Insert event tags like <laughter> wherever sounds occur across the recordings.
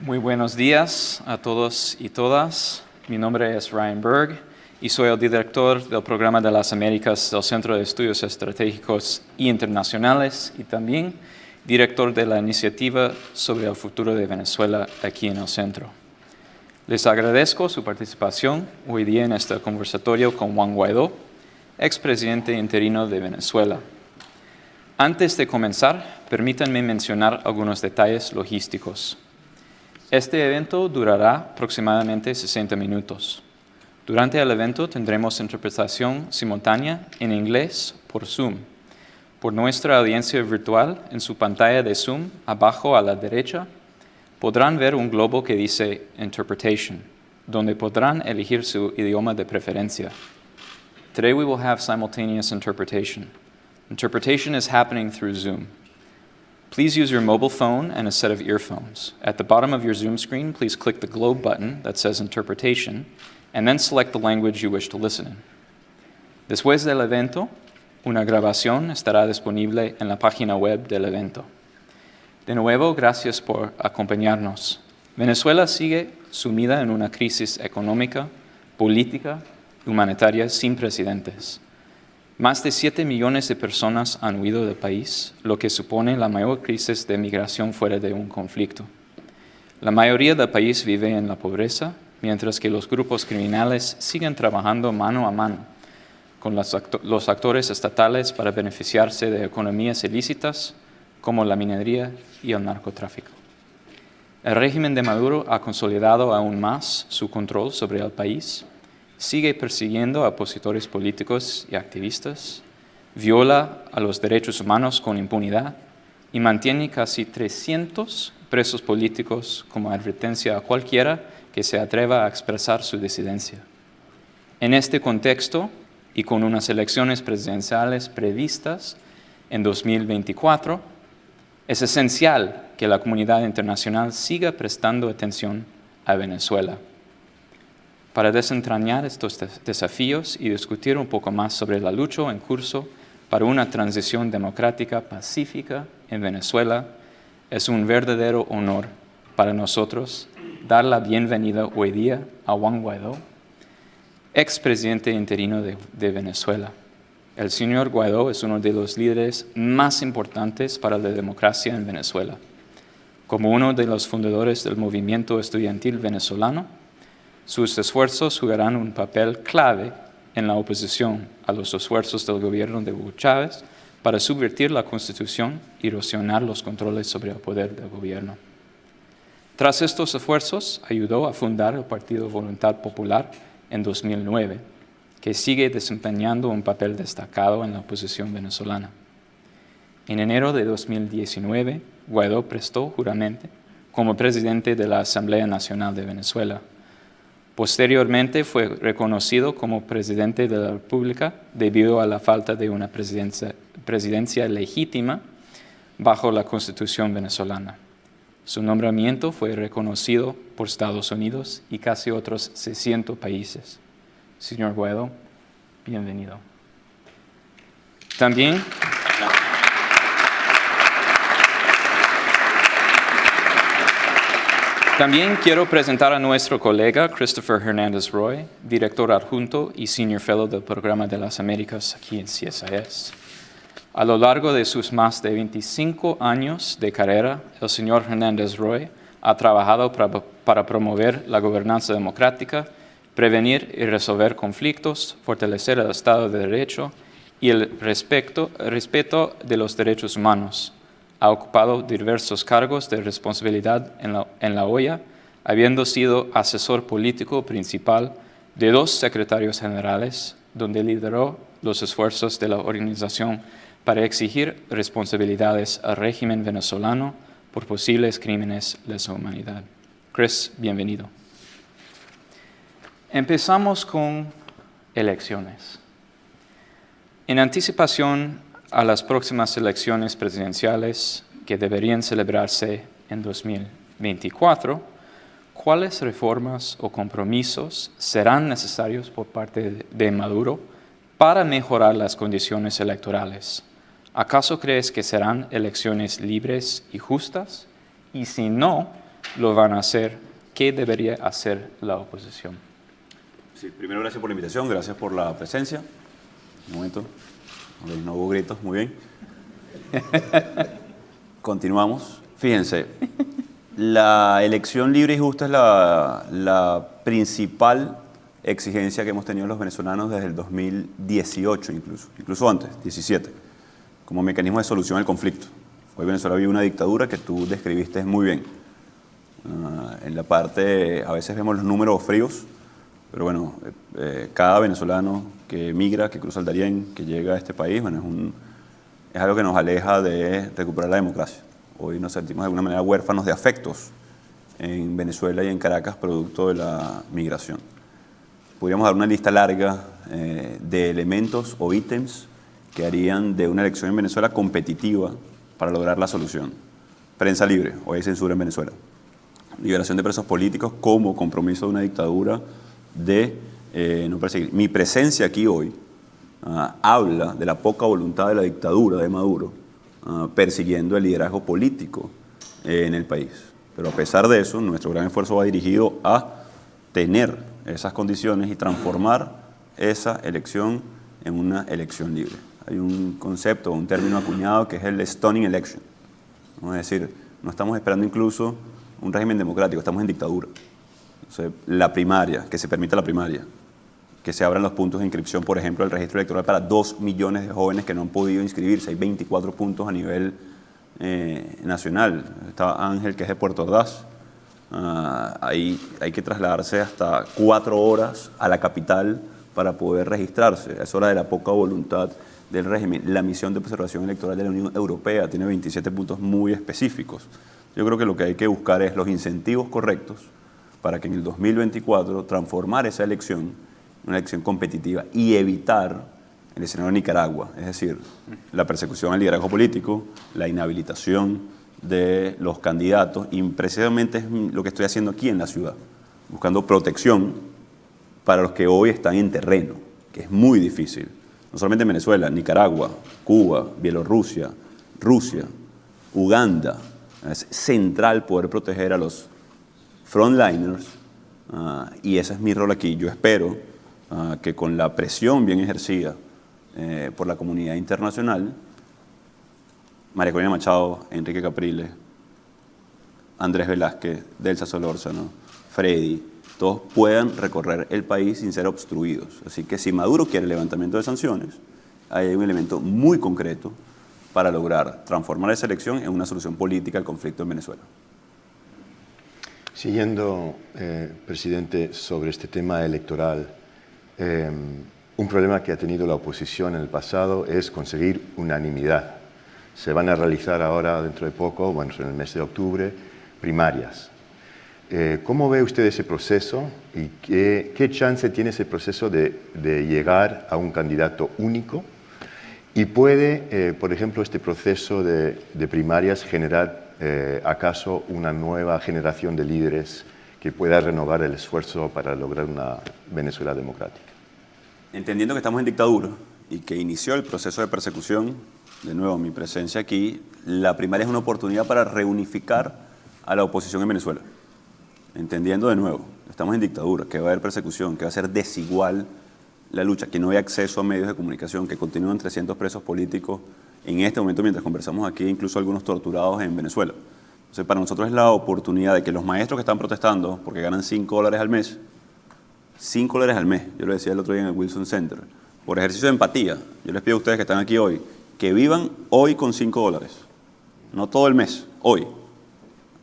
Muy buenos días a todos y todas. Mi nombre es Ryan Berg y soy el director del Programa de las Américas del Centro de Estudios Estratégicos e Internacionales y también director de la iniciativa sobre el futuro de Venezuela aquí en el centro. Les agradezco su participación hoy día en este conversatorio con Juan Guaidó, expresidente interino de Venezuela. Antes de comenzar, permítanme mencionar algunos detalles logísticos. Este evento durará aproximadamente 60 minutos. Durante el evento tendremos interpretación simultánea en inglés por Zoom. Por nuestra audiencia virtual, en su pantalla de Zoom, abajo a la derecha, podrán ver un globo que dice Interpretation, donde podrán elegir su idioma de preferencia. Today we will have simultaneous interpretation. Interpretation is happening through Zoom. Please use your mobile phone and a set of earphones. At the bottom of your Zoom screen, please click the globe button that says Interpretation, and then select the language you wish to listen in. Después del evento, una grabación estará disponible en la página web del evento. De nuevo, gracias por acompañarnos. Venezuela sigue sumida en una crisis económica, política humanitaria sin precedentes. Más de 7 millones de personas han huido del país, lo que supone la mayor crisis de migración fuera de un conflicto. La mayoría del país vive en la pobreza, mientras que los grupos criminales siguen trabajando mano a mano con los, actores estatales para beneficiarse de economías ilícitas como la minería y el narcotráfico. El régimen de Maduro ha consolidado aún más su control sobre el país sigue persiguiendo a opositores políticos y activistas, viola a los derechos humanos con impunidad y mantiene casi 300 presos políticos como advertencia a cualquiera que se atreva a expresar su disidencia. En este contexto, y con unas elecciones presidenciales previstas en 2024, es esencial que la comunidad internacional siga prestando atención a Venezuela para desentrañar estos desafíos y discutir un poco más sobre la lucha en curso para una transición democrática pacífica en Venezuela, es un verdadero honor para nosotros dar la bienvenida hoy día a Juan Guaidó, expresidente interino de, de Venezuela. El señor Guaidó es uno de los líderes más importantes para la democracia en Venezuela. Como uno de los fundadores del movimiento estudiantil venezolano, sus esfuerzos jugarán un papel clave en la oposición a los esfuerzos del gobierno de Hugo Chávez para subvertir la Constitución y erosionar los controles sobre el poder del gobierno. Tras estos esfuerzos, ayudó a fundar el Partido Voluntad Popular en 2009, que sigue desempeñando un papel destacado en la oposición venezolana. En enero de 2019, Guaidó prestó juramento como presidente de la Asamblea Nacional de Venezuela Posteriormente fue reconocido como presidente de la República debido a la falta de una presidencia, legítima bajo la Constitución venezolana. Su nombramiento fue reconocido por Estados Unidos y casi otros 600 países. Señor Guaido, bienvenido. También También quiero presentar a nuestro colega Christopher Hernández Roy, director adjunto y senior fellow del Programa de las Américas aquí en CSIS. A lo largo de sus más de 25 años de carrera, el señor Hernández Roy ha trabajado para, promover la gobernanza democrática, prevenir y resolver conflictos, fortalecer el Estado de Derecho y el respeto de los derechos humanos, ha ocupado diversos cargos de responsabilidad en la, en OEA, habiendo sido asesor político principal de dos secretarios generales, donde lideró los esfuerzos de la organización para exigir responsabilidades al régimen venezolano por posibles crímenes de lesa humanidad. Chris, bienvenido. Empezamos con elecciones. En anticipación a las próximas elecciones presidenciales que deberían celebrarse en 2024, ¿cuáles reformas o compromisos serán necesarios por parte de Maduro para mejorar las condiciones electorales? ¿Acaso crees que serán elecciones libres y justas? Y si no, lo van a hacer, ¿qué debería hacer la oposición? Sí, primero gracias por la invitación, gracias por la presencia. Un momento, no hubo gritos, muy bien. <laughs> Continuamos. Fíjense, la elección libre y justa es la, la principal exigencia que hemos tenido los venezolanos desde el 2018 incluso, incluso antes, 17, como mecanismo de solución al conflicto. Hoy Venezuela vive una dictadura que tú describiste muy bien. Ah, en la parte, a veces vemos los números fríos, pero bueno, eh, eh, cada venezolano que migra, que cruza el Darién, que llega a este país, bueno, es, un, es algo que nos aleja de recuperar la democracia. Hoy nos sentimos de alguna manera huérfanos de afectos en Venezuela y en Caracas producto de la migración. Podríamos dar una lista larga eh, de elementos o ítems que harían de una elección en Venezuela competitiva para lograr la solución. Prensa libre, hoy hay censura en Venezuela. Liberación de presos políticos como compromiso de una dictadura de eh, no perseguir. Mi presencia aquí hoy ah, habla de la poca voluntad de la dictadura de Maduro ah, persiguiendo el liderazgo político eh, en el país. Pero a pesar de eso, nuestro gran esfuerzo va dirigido a tener esas condiciones y transformar esa elección en una elección libre. Hay un concepto, un término acuñado que es el stunning election. Es decir, no estamos esperando incluso un régimen democrático, estamos en dictadura. La primaria, que se permita la primaria, que se abran los puntos de inscripción, por ejemplo, el registro electoral para dos millones de jóvenes que no han podido inscribirse. Hay 24 puntos a nivel eh, nacional. Está Ángel, que es de Puerto Ordaz, Ah, ahí hay que trasladarse hasta cuatro horas a la capital para poder registrarse. Es hora de la poca voluntad del régimen. La misión de observación electoral de la Unión Europea tiene 27 puntos muy específicos. Yo creo que lo que hay que buscar es los incentivos correctos para que en el 2024 transformar esa elección en una elección competitiva y evitar el escenario de Nicaragua, es decir, la persecución al liderazgo político, la inhabilitación, de los candidatos y precisamente es lo que estoy haciendo aquí en la ciudad, buscando protección para los que hoy están en terreno, que es muy difícil. No solamente en Venezuela, Nicaragua, Cuba, Bielorrusia, Rusia, Uganda. Es central poder proteger a los frontliners uh, y ese es mi rol aquí. Yo espero uh, que con la presión bien ejercida eh, por la comunidad internacional, María Corina Machado, Enrique Capriles, Andrés Velázquez, Delsa Solórzano, Freddy, todos puedan recorrer el país sin ser obstruidos. Así que si Maduro quiere el levantamiento de sanciones, hay un elemento muy concreto para lograr transformar esa elección en una solución política al conflicto en Venezuela. Siguiendo, eh, presidente, sobre este tema electoral, eh, un problema que ha tenido la oposición en el pasado es conseguir unanimidad se van a realizar ahora, dentro de poco, bueno, en el mes de octubre, primarias. Eh, ¿Cómo ve usted ese proceso y qué, chance tiene ese proceso de, llegar a un candidato único? ¿Y puede, eh, por ejemplo, este proceso de, primarias generar eh, acaso una nueva generación de líderes que pueda renovar el esfuerzo para lograr una Venezuela democrática? Entendiendo que estamos en dictadura y que inició el proceso de persecución de nuevo, mi presencia aquí, la primaria es una oportunidad para reunificar a la oposición en Venezuela. Entendiendo de nuevo, estamos en dictadura, que va a haber persecución, que va a ser desigual la lucha, que no hay acceso a medios de comunicación, que continúan 300 presos políticos en este momento mientras conversamos aquí, incluso algunos torturados en Venezuela. Entonces, para nosotros es la oportunidad de que los maestros que están protestando, porque ganan 5 dólares al mes, 5 dólares al mes, yo lo decía el otro día en el Wilson Center, por ejercicio de empatía, yo les pido a ustedes que están aquí hoy, que vivan hoy con 5 dólares, no todo el mes, hoy,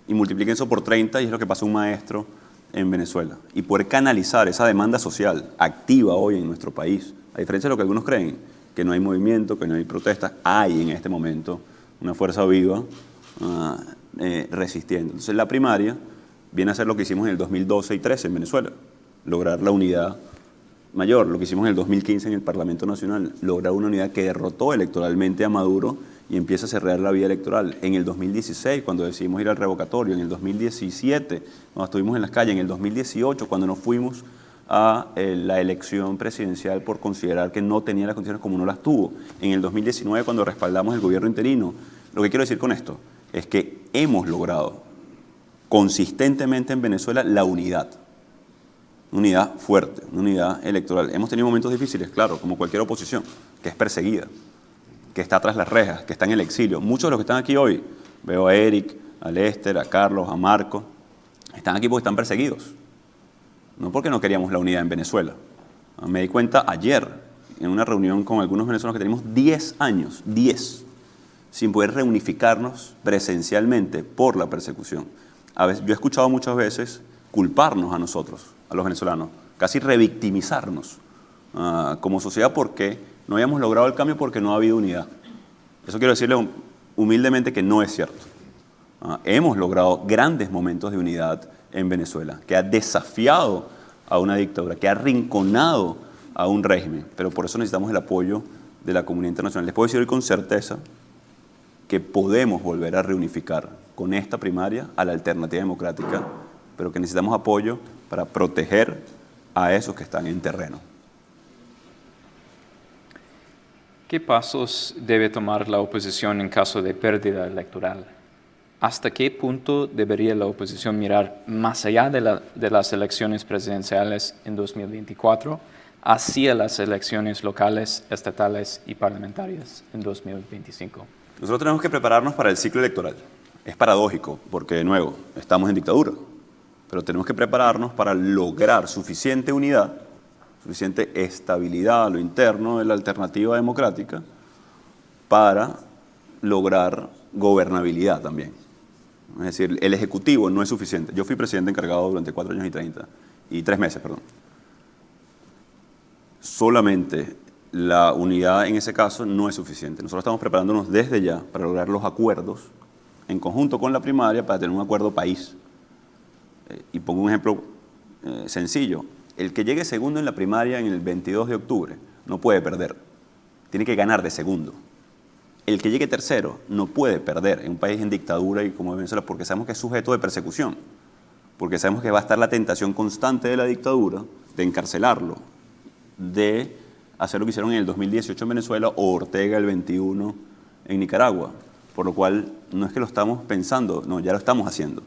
y multipliquen eso por 30 y es lo que pasa un maestro en Venezuela. Y poder canalizar esa demanda social activa hoy en nuestro país, a diferencia de lo que algunos creen, que no hay movimiento, que no hay protestas, hay en este momento una fuerza viva uh, eh, resistiendo. Entonces la primaria viene a ser lo que hicimos en el 2012 y 2013 en Venezuela, lograr la unidad mayor, lo que hicimos en el 2015 en el Parlamento Nacional, lograr una unidad que derrotó electoralmente a Maduro y empieza a cerrar la vía electoral. En el 2016, cuando decidimos ir al revocatorio, en el 2017, cuando estuvimos en las calles, en el 2018, cuando nos fuimos a eh, la elección presidencial por considerar que no tenía las condiciones como no las tuvo, en el 2019, cuando respaldamos el gobierno interino. Lo que quiero decir con esto es que hemos logrado consistentemente en Venezuela la unidad. Unidad fuerte, una unidad electoral. Hemos tenido momentos difíciles, claro, como cualquier oposición, que es perseguida, que está tras las rejas, que está en el exilio. Muchos de los que están aquí hoy, veo a Eric, a Lester, a Carlos, a Marco, están aquí porque están perseguidos. No porque no queríamos la unidad en Venezuela. Me di cuenta ayer, en una reunión con algunos venezolanos que tenemos 10 años, 10, sin poder reunificarnos presencialmente por la persecución. A veces, yo he escuchado muchas veces culparnos a nosotros, a los venezolanos, casi revictimizarnos uh, como sociedad porque no hayamos logrado el cambio porque no ha habido unidad. Eso quiero decirle humildemente que no es cierto. Uh, hemos logrado grandes momentos de unidad en Venezuela, que ha desafiado a una dictadura, que ha rinconado a un régimen, pero por eso necesitamos el apoyo de la comunidad internacional. Les puedo decir hoy con certeza que podemos volver a reunificar con esta primaria a la alternativa democrática, pero que necesitamos apoyo para proteger a esos que están en terreno. ¿Qué pasos debe tomar la oposición en caso de pérdida electoral? ¿Hasta qué punto debería la oposición mirar más allá de, la, de las elecciones presidenciales en 2024 hacia las elecciones locales, estatales y parlamentarias en 2025? Nosotros tenemos que prepararnos para el ciclo electoral. Es paradójico, porque de nuevo, estamos en dictadura, pero tenemos que prepararnos para lograr suficiente unidad, suficiente estabilidad a lo interno de la alternativa democrática para lograr gobernabilidad también. Es decir, el Ejecutivo no es suficiente. Yo fui presidente encargado durante cuatro años y treinta, y tres meses, perdón. Solamente la unidad en ese caso no es suficiente. Nosotros estamos preparándonos desde ya para lograr los acuerdos en conjunto con la primaria para tener un acuerdo país. Eh, y pongo un ejemplo eh, sencillo. El que llegue segundo en la primaria en el 22 de octubre no puede perder. Tiene que ganar de segundo. El que llegue tercero no puede perder en un país en dictadura y como Venezuela porque sabemos que es sujeto de persecución. Porque sabemos que va a estar la tentación constante de la dictadura de encarcelarlo, de hacer lo que hicieron en el 2018 en Venezuela o Ortega el 21 en Nicaragua. Por lo cual no es que lo estamos pensando, no, ya lo estamos haciendo,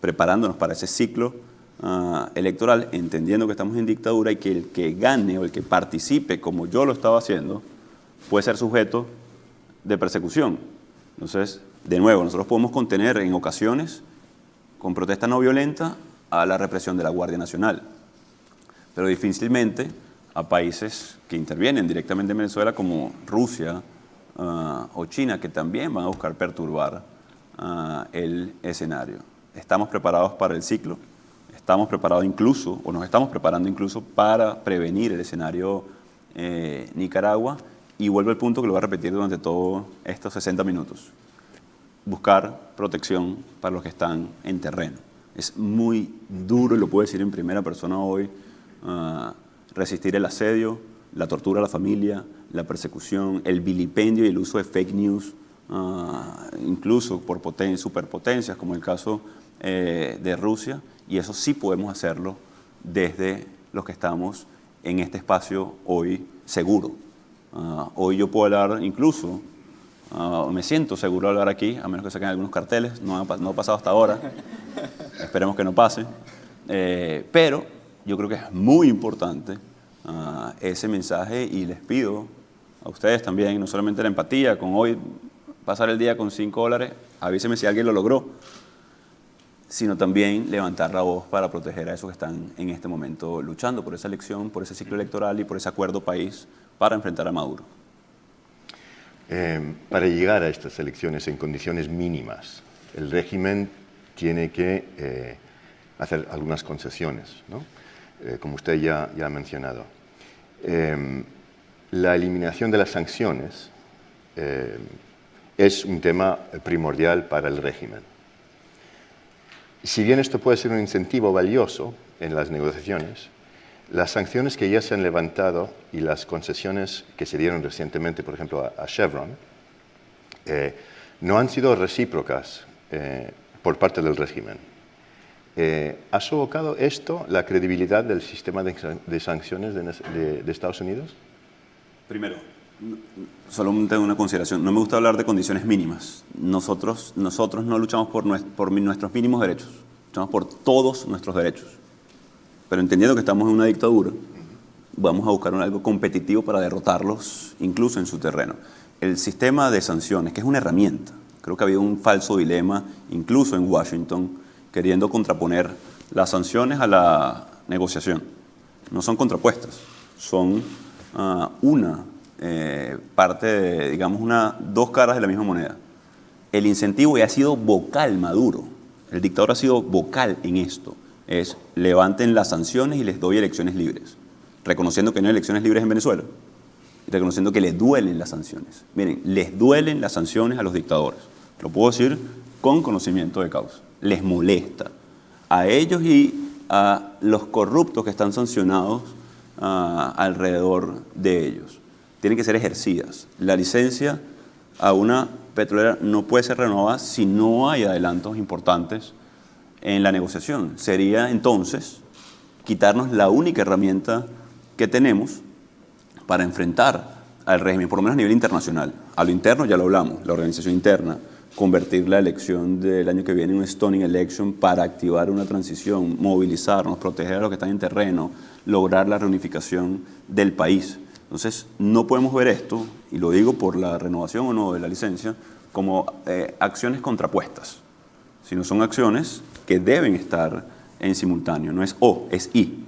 preparándonos para ese ciclo uh, electoral, entendiendo que estamos en dictadura y que el que gane o el que participe, como yo lo estaba haciendo, puede ser sujeto de persecución. Entonces, de nuevo, nosotros podemos contener en ocasiones, con protesta no violenta, a la represión de la Guardia Nacional. Pero difícilmente a países que intervienen directamente en Venezuela como Rusia uh, o China, que también van a buscar perturbar uh, el escenario. Estamos preparados para el ciclo, estamos preparados incluso, o nos estamos preparando incluso para prevenir el escenario eh, Nicaragua, y vuelvo al punto que lo voy a repetir durante todos estos 60 minutos. Buscar protección para los que están en terreno. Es muy duro, y lo puedo decir en primera persona hoy, uh, resistir el asedio, la tortura a la familia, la persecución, el vilipendio y el uso de fake news, uh, incluso por poten superpotencias, como el caso eh, de Rusia, y eso sí podemos hacerlo desde los que estamos en este espacio hoy seguro. Uh, hoy yo puedo hablar incluso, uh, me siento seguro de hablar aquí, a menos que saquen algunos carteles, no ha, no ha pasado hasta ahora, <laughs> esperemos que no pase, eh, pero yo creo que es muy importante uh, ese mensaje y les pido a ustedes también, no solamente la empatía, con hoy pasar el día con 5 dólares, avíseme si alguien lo logró, sino también levantar la voz para proteger a esos que están en este momento luchando por esa elección, por ese ciclo electoral y por ese acuerdo país para enfrentar a Maduro. Eh, para llegar a estas elecciones en condiciones mínimas, el régimen tiene que eh, hacer algunas concesiones, ¿no? eh, como usted ya, ha mencionado. La eliminación de las sanciones es un tema primordial para el régimen. Si bien esto puede ser un incentivo valioso en las negociaciones, las sanciones que ya se han levantado y las concesiones que se dieron recientemente, por ejemplo, a, Chevron, eh, no han sido recíprocas eh, por parte del régimen. Eh, ¿Ha sofocado esto la credibilidad del sistema de, sanciones de, de, Estados Unidos? Primero, solo tengo una consideración. No me gusta hablar de condiciones mínimas. Nosotros, nosotros no luchamos por nuestros mínimos derechos. luchamos por todos nuestros derechos. Pero entendiendo que estamos en una dictadura, vamos a buscar algo competitivo para derrotarlos, incluso en su terreno. El sistema de sanciones, que es una herramienta, creo que había un falso dilema, incluso en Washington, queriendo contraponer las sanciones a la negociación. No son contrapuestas, son ah, una eh, parte, digamos, una, dos caras de la misma moneda. El incentivo ya ha sido vocal Maduro, el dictador ha sido vocal en esto, es levanten las sanciones y les doy elecciones libres, reconociendo que no hay elecciones libres en Venezuela, y reconociendo que les duelen las sanciones. Miren, les duelen las sanciones a los dictadores, lo puedo decir con conocimiento de causa, les molesta a ellos y a los corruptos que están sancionados ah, alrededor de ellos tienen que ser ejercidas. La licencia a una petrolera no puede ser renovada si no hay adelantos importantes en la negociación. Sería entonces quitarnos la única herramienta que tenemos para enfrentar al régimen, por lo menos a nivel internacional. A lo interno ya lo hablamos, la organización interna, convertir la elección del año que viene en un stunning election para activar una transición, movilizarnos, proteger a los que están en terreno, lograr la reunificación del país. Entonces, no podemos ver esto, y lo digo por la renovación o no de la licencia, como eh, acciones contrapuestas, sino son acciones que deben estar en simultáneo. No es O, es I.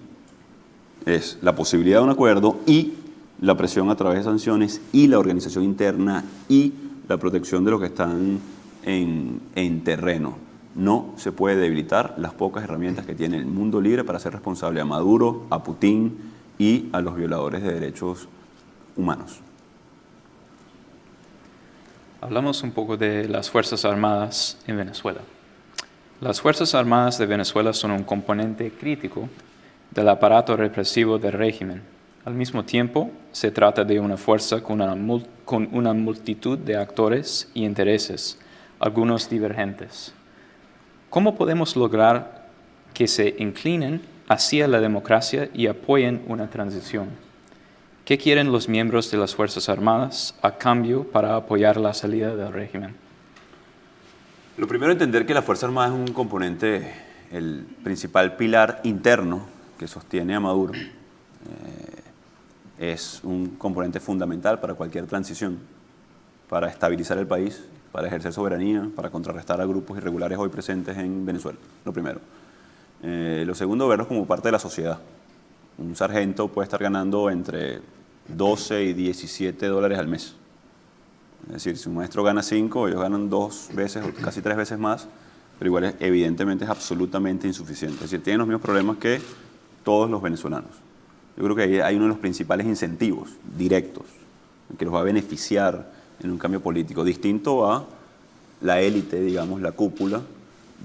Es la posibilidad de un acuerdo y la presión a través de sanciones y la organización interna y la protección de los que están en, en terreno. No se puede debilitar las pocas herramientas que tiene el mundo libre para ser responsable a Maduro, a Putin y a los violadores de derechos humanos. Hablamos un poco de las Fuerzas Armadas en Venezuela. Las Fuerzas Armadas de Venezuela son un componente crítico del aparato represivo del régimen. Al mismo tiempo, se trata de una fuerza con una, multitud de actores y intereses, algunos divergentes. ¿Cómo podemos lograr que se inclinen hacia la democracia y apoyen una transición? ¿Qué quieren los miembros de las Fuerzas Armadas a cambio para apoyar la salida del régimen? Lo primero, entender que la Fuerza Armada es un componente, el principal pilar interno que sostiene a Maduro. Eh, es un componente fundamental para cualquier transición, para estabilizar el país, para ejercer soberanía, para contrarrestar a grupos irregulares hoy presentes en Venezuela, lo primero. Eh, lo segundo, verlos como parte de la sociedad. Un sargento puede estar ganando entre 12 y 17 dólares al mes. Es decir, si un maestro gana 5, ellos ganan dos veces o casi tres veces más, pero igual evidentemente es absolutamente insuficiente. Es decir, tienen los mismos problemas que todos los venezolanos. Yo creo que ahí hay uno de los principales incentivos directos que los va a beneficiar en un cambio político, distinto a la élite, digamos, la cúpula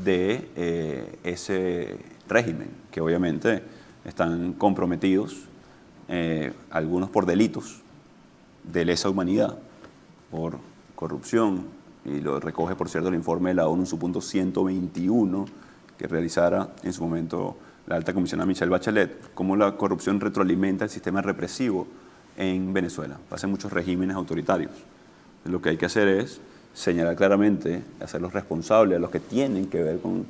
de eh, ese régimen, que obviamente están comprometidos eh, algunos por delitos de lesa humanidad, por corrupción, y lo recoge, por cierto, el informe de la ONU en su punto 121, que realizara en su momento la alta comisionada Michelle Bachelet, cómo la corrupción retroalimenta el sistema represivo en Venezuela. Pasan muchos regímenes autoritarios. Lo que hay que hacer es señalar claramente, hacerlos responsables a los que tienen que ver con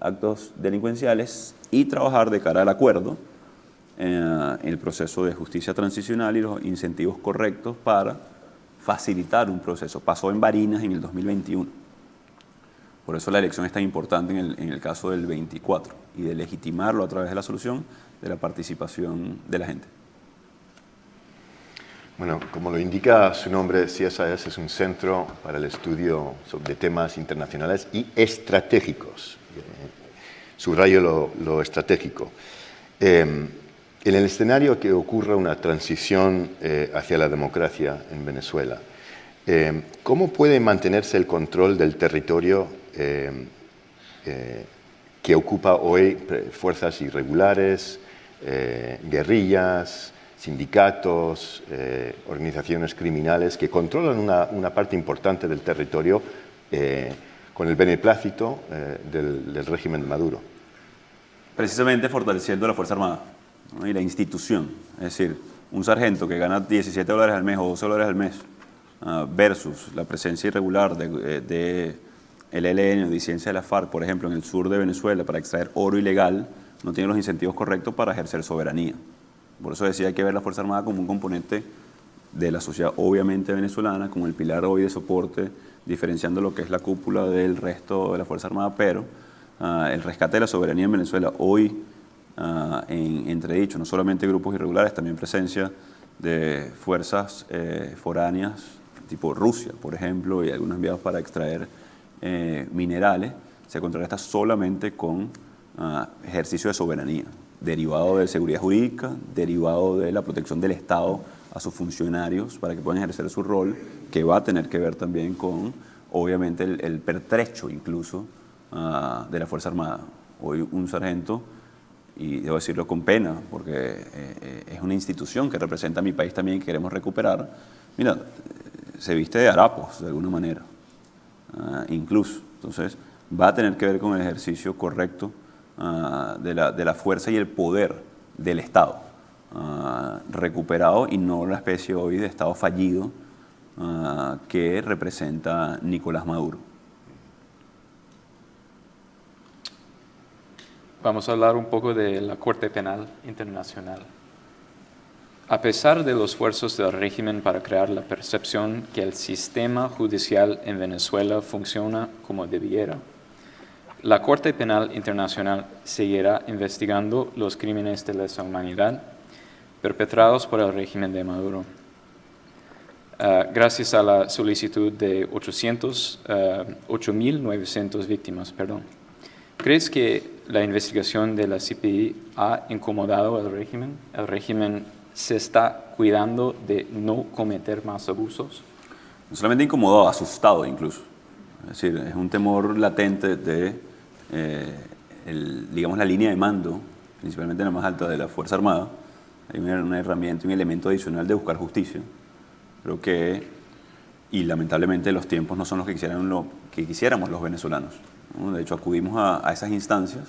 actos delincuenciales y trabajar de cara al acuerdo eh, el proceso de justicia transicional y los incentivos correctos para facilitar un proceso. Pasó en Barinas en el 2021. Por eso la elección es tan importante en el, en el caso del 24 y de legitimarlo a través de la solución de la participación de la gente. Bueno, como lo indica su nombre, CSIS es un centro para el estudio de temas internacionales y estratégicos. Subrayo lo, lo estratégico. Eh, en el escenario que ocurra una transición eh, hacia la democracia en Venezuela, eh, ¿cómo puede mantenerse el control del territorio eh, que ocupa hoy fuerzas irregulares, guerrillas, sindicatos, organizaciones criminales que controlan una, parte importante del territorio con el beneplácito del, del régimen de Maduro? Precisamente fortaleciendo la Fuerza Armada y la institución. Es decir, un sargento que gana 17 dólares al mes o 12 dólares al mes ah, versus la presencia irregular de, el ELN o disidencia de la FARC, por ejemplo, en el sur de Venezuela, para extraer oro ilegal, no tiene los incentivos correctos para ejercer soberanía. Por eso decía hay que ver la Fuerza Armada como un componente de la sociedad obviamente venezolana, como el pilar hoy de soporte, diferenciando lo que es la cúpula del resto de la Fuerza Armada, pero ah, el rescate de la soberanía en Venezuela hoy uh, en entredicho, no solamente grupos irregulares, también presencia de fuerzas eh, foráneas, tipo Rusia, por ejemplo, y algunos enviados para extraer eh, minerales, se contrarresta solamente con ah, ejercicio de soberanía, derivado de seguridad jurídica, derivado de la protección del Estado a sus funcionarios para que puedan ejercer su rol, que va a tener que ver también con, obviamente, el, pertrecho incluso ah, de la Fuerza Armada. Hoy un sargento, y debo decirlo con pena, porque eh, eh, es una institución que representa a mi país también que queremos recuperar, mira, se viste de harapos de alguna manera, ah, incluso. Entonces, va a tener que ver con el ejercicio correcto ah, de, la, de, la, fuerza y el poder del Estado, uh, recuperado y no la especie hoy de Estado fallido que representa Nicolás Maduro. Vamos a hablar un poco de la Corte Penal Internacional. A pesar de los esfuerzos del régimen para crear la percepción que el sistema judicial en Venezuela funciona como debiera, la Corte Penal Internacional seguirá investigando los crímenes de lesa humanidad perpetrados por el régimen de Maduro. Uh, gracias a la solicitud de 800, uh, 8.900 víctimas. Perdón. ¿Crees que la investigación de la CPI ha incomodado al régimen? ¿El régimen se está cuidando de no cometer más abusos? No solamente incomodado, asustado incluso. Es decir, es un temor latente de, eh, el, digamos, la línea de mando, principalmente la más alta de la Fuerza Armada. Hay una, una herramienta, un elemento adicional de buscar justicia. Creo que, y lamentablemente los tiempos no son los que, quisieran lo, que quisiéramos los venezolanos. De hecho, acudimos a, esas instancias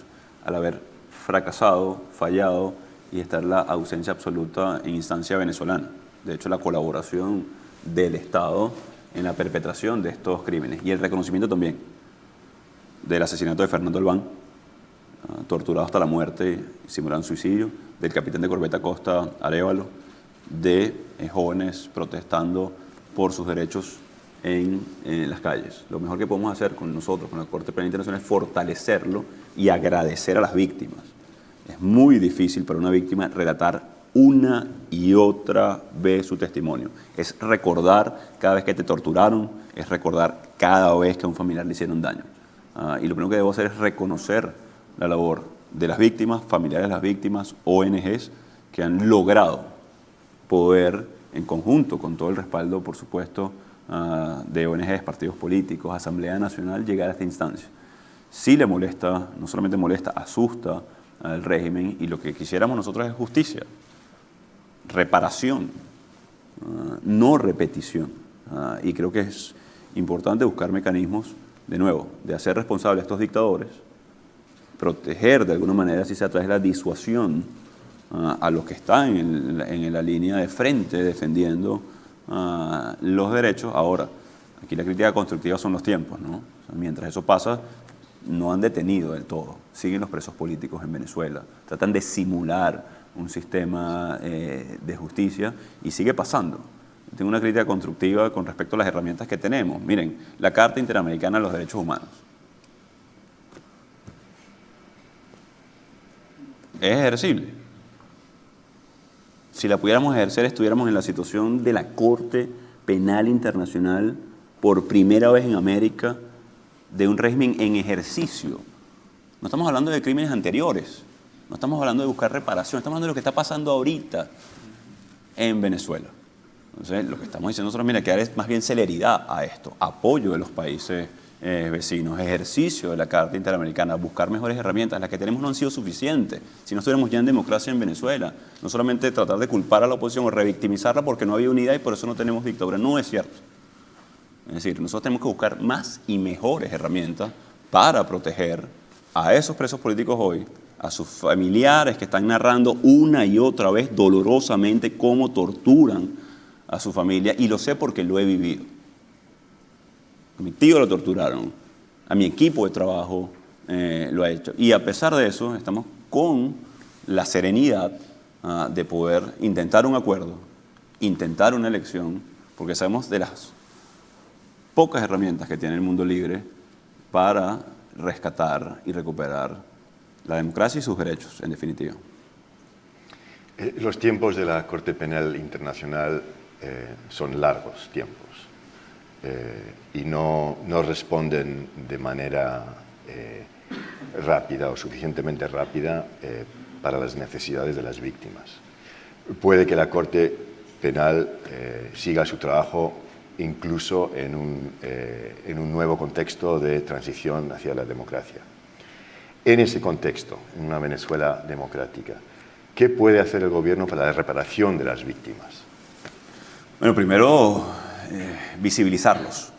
al haber fracasado, fallado, y estar la ausencia absoluta en instancia venezolana. De hecho, la colaboración del Estado en la perpetración de estos crímenes y el reconocimiento también del asesinato de Fernando Albán, torturado hasta la muerte simulando suicidio, del capitán de corbeta Costa Arevalo, de eh, jóvenes protestando por sus derechos en, en, las calles. Lo mejor que podemos hacer con nosotros, con la Corte Penal Internacional, es fortalecerlo y agradecer a las víctimas es muy difícil para una víctima relatar una y otra vez su testimonio. Es recordar cada vez que te torturaron, es recordar cada vez que a un familiar le hicieron daño. Uh, y lo primero que debo hacer es reconocer la labor de las víctimas, familiares de las víctimas, ONGs, que han logrado poder, en conjunto con todo el respaldo, por supuesto, uh, de ONGs, partidos políticos, Asamblea Nacional, llegar a esta instancia. Sí le molesta, no solamente molesta, asusta, al régimen y lo que quisiéramos nosotros es justicia, reparación, uh, no repetición. Uh, y creo que es importante buscar mecanismos, de nuevo, de hacer responsables a estos dictadores, proteger de alguna manera, si se a través de la disuasión, a los que están en, la línea de frente defendiendo los derechos. Ahora, aquí la crítica constructiva son los tiempos, ¿no? Mientras eso pasa, no han detenido del todo. Siguen los presos políticos en Venezuela. Tratan de simular un sistema eh, de justicia y sigue pasando. Tengo una crítica constructiva con respecto a las herramientas que tenemos. Miren, la Carta Interamericana de los Derechos Humanos. Es ejercible. Si la pudiéramos ejercer, estuviéramos en la situación de la Corte Penal Internacional por primera vez en América, de un régimen en ejercicio. No estamos hablando de crímenes anteriores, no estamos hablando de buscar reparación, estamos hablando de lo que está pasando ahorita en Venezuela. Entonces, lo que estamos diciendo nosotros, mira, que dar es más bien celeridad a esto, apoyo de los países eh, vecinos, ejercicio de la Carta Interamericana, buscar mejores herramientas. Las que tenemos no han sido suficientes. Si no estuviéramos ya en democracia en Venezuela, no solamente tratar de culpar a la oposición o revictimizarla porque no había unidad y por eso no tenemos dictadura. No es cierto. Es decir, nosotros tenemos que buscar más y mejores herramientas para proteger a esos presos políticos hoy, a sus familiares que están narrando una y otra vez dolorosamente cómo torturan a su familia, y lo sé porque lo he vivido. A mi tío lo torturaron, a mi equipo de trabajo eh, lo ha hecho. Y a pesar de eso, estamos con la serenidad ah, de poder intentar un acuerdo, intentar una elección, porque sabemos de las pocas herramientas que tiene el mundo libre para rescatar y recuperar la democracia y sus derechos, en definitiva. Eh, los tiempos de la Corte Penal Internacional eh, son largos tiempos eh, y no, no, responden de manera rápida o suficientemente rápida para las necesidades de las víctimas. Puede que la Corte Penal siga su trabajo incluso en un, en un nuevo contexto de transición hacia la democracia. En ese contexto, en una Venezuela democrática, ¿qué puede hacer el gobierno para la reparación de las víctimas? Bueno, primero, eh, visibilizarlos.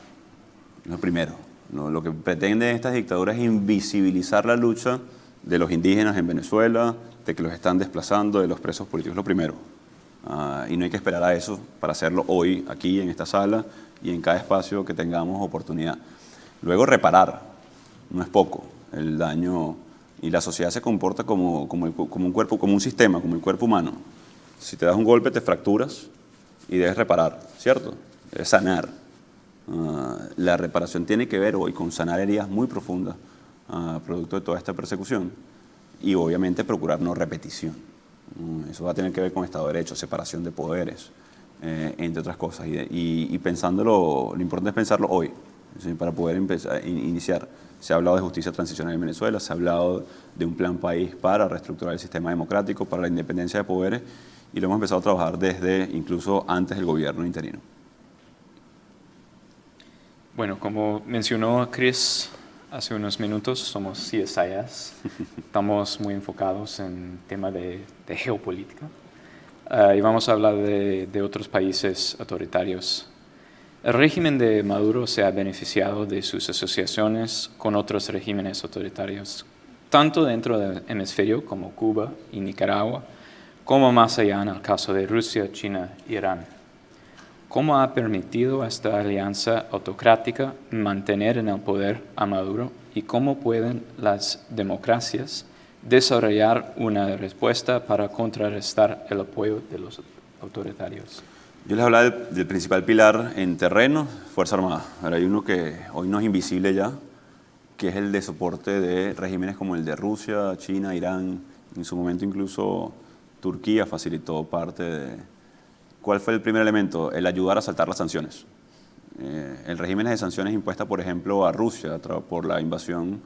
Lo primero. Lo que pretenden estas dictaduras es invisibilizar la lucha de los indígenas en Venezuela, de que los están desplazando, de los presos políticos, lo primero. Ah, y no hay que esperar a eso para hacerlo hoy, aquí, en esta sala y en cada espacio que tengamos oportunidad. Luego, reparar. No es poco el daño y la sociedad se comporta como, como, un cuerpo, como un sistema, como el cuerpo humano. Si te das un golpe te fracturas y debes reparar, ¿cierto? Debes sanar. Ah, la reparación tiene que ver hoy con sanar heridas muy profundas, uh, producto de toda esta persecución, y obviamente procurar no repetición. Mm, eso va a tener que ver con Estado de Derecho, separación de poderes, eh, entre otras cosas. Y, y, pensándolo, lo importante es pensarlo hoy, para poder empezar, iniciar. Se ha hablado de justicia transicional en Venezuela, se ha hablado de un plan país para reestructurar el sistema democrático, para la independencia de poderes, y lo hemos empezado a trabajar desde incluso antes del gobierno interino. Bueno, como mencionó Chris hace unos minutos, somos CSIS. <laughs> Estamos muy enfocados en tema de, geopolítica. Ah, y vamos a hablar de, de otros países autoritarios el régimen de Maduro se ha beneficiado de sus asociaciones con otros regímenes autoritarios, tanto dentro del hemisferio como Cuba y Nicaragua, como más allá en el caso de Rusia, China Irán. ¿Cómo ha permitido esta alianza autocrática mantener en el poder a Maduro y cómo pueden las democracias desarrollar una respuesta para contrarrestar el apoyo de los autoritarios? Yo les hablaba del, principal pilar en terreno, Fuerza Armada. Ahora hay uno que hoy no es invisible ya, que es el de soporte de regímenes como el de Rusia, China, Irán. En su momento incluso Turquía facilitó parte de... ¿Cuál fue el primer elemento? El ayudar a saltar las sanciones. Eh, el régimen de sanciones impuesta, por ejemplo, a Rusia por la invasión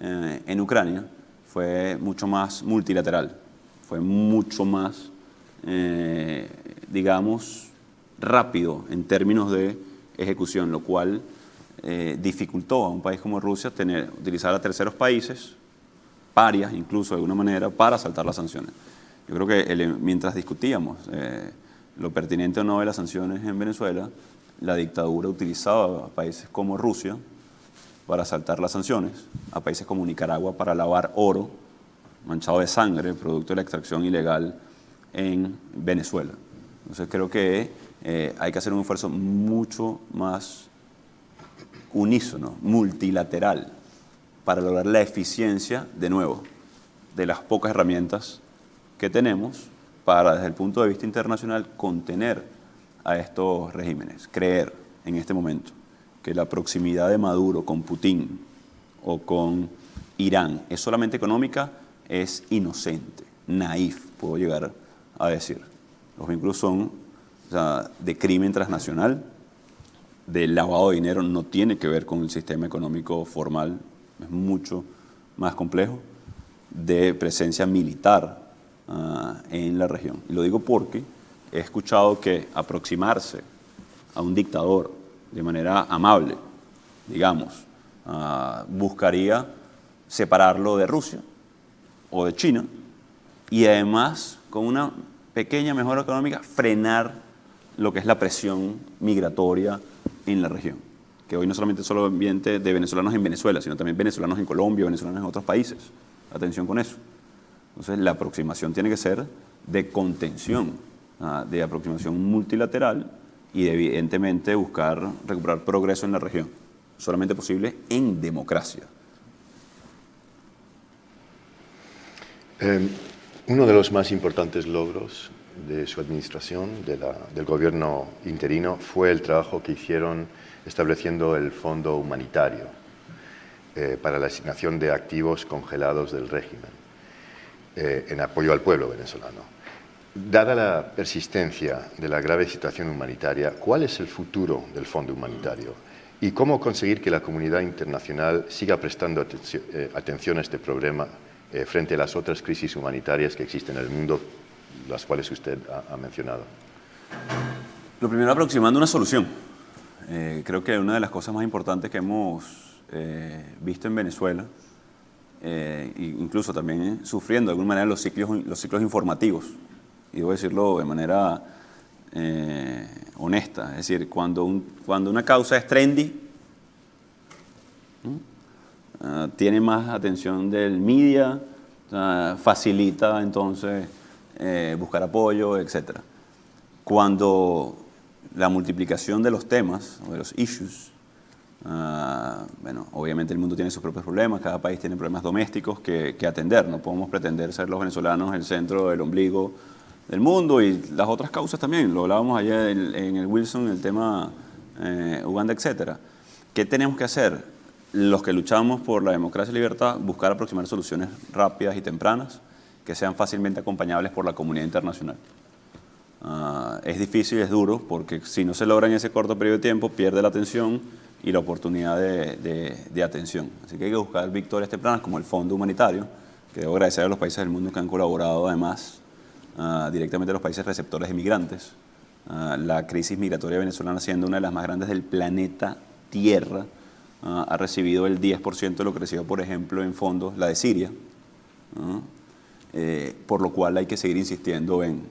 eh, en Ucrania fue mucho más multilateral, fue mucho más, eh, digamos, rápido en términos de ejecución, lo cual eh, dificultó a un país como Rusia tener, utilizar a terceros países, parias incluso de alguna manera, para saltar las sanciones. Yo creo que mientras discutíamos eh, lo pertinente o no de las sanciones en Venezuela, la dictadura utilizaba a países como Rusia para saltar las sanciones, a países como Nicaragua para lavar oro manchado de sangre, producto de la extracción ilegal en Venezuela. Entonces creo que eh, hay que hacer un esfuerzo mucho más unísono, multilateral, para lograr la eficiencia, de nuevo, de las pocas herramientas que tenemos para, desde el punto de vista internacional, contener a estos regímenes. Creer en este momento que la proximidad de Maduro con Putin o con Irán es solamente económica es inocente, naif, puedo llegar a decir. Los vínculos son de crimen transnacional, de lavado de dinero, no tiene que ver con el sistema económico formal, es mucho más complejo, de presencia militar ah, en la región. Y lo digo porque he escuchado que aproximarse a un dictador de manera amable, digamos, ah, buscaría separarlo de Rusia o de China y además con una pequeña mejora económica frenar lo que es la presión migratoria en la región, que hoy no solamente es solo ambiente de venezolanos en Venezuela, sino también venezolanos en Colombia, venezolanos en otros países. Atención con eso. Entonces, la aproximación tiene que ser de contención, ah, de aproximación multilateral y evidentemente buscar recuperar progreso en la región. solamente posible en democracia. Eh, uno de los más importantes logros de su administración, de del gobierno interino, fue el trabajo que hicieron estableciendo el Fondo Humanitario eh, para la asignación de activos congelados del régimen eh, en apoyo al pueblo venezolano. Dada la persistencia de la grave situación humanitaria, ¿cuál es el futuro del Fondo Humanitario? ¿Y cómo conseguir que la comunidad internacional siga prestando atención, eh, atención a este problema eh, frente a las otras crisis humanitarias que existen en el mundo, las cuales usted ha, ha mencionado? Lo primero, aproximando una solución. Eh, creo que una de las cosas más importantes que hemos eh, visto en Venezuela, eh, incluso también sufriendo de alguna manera los ciclos, los ciclos informativos, y debo decirlo de manera eh, honesta, es decir, cuando, un, cuando una causa es trendy, uh, tiene más atención del media, uh, facilita entonces eh, buscar apoyo, etc. Cuando la multiplicación de los temas o de los issues, uh, bueno, obviamente el mundo tiene sus propios problemas, cada país tiene problemas domésticos que, atender, no podemos pretender ser los venezolanos el centro del ombligo del mundo y las otras causas también, lo hablábamos ayer en, el Wilson, el tema eh, Uganda, etc. ¿Qué tenemos que hacer? Los que luchamos por la democracia y libertad, buscar aproximar soluciones rápidas y tempranas que sean fácilmente acompañables por la comunidad internacional. Uh, es difícil, es duro, porque si no se logra en ese corto periodo de tiempo, pierde la atención y la oportunidad de, de, atención. Así que hay que buscar victorias tempranas como el Fondo Humanitario, que debo agradecer a los países del mundo que han colaborado además Uh, directamente a los países receptores de migrantes. Uh, la crisis migratoria venezolana, siendo una de las más grandes del planeta Tierra, uh, ha recibido el 10% de lo que recibió, por ejemplo, en fondos la de Siria, eh, por lo cual hay que seguir insistiendo en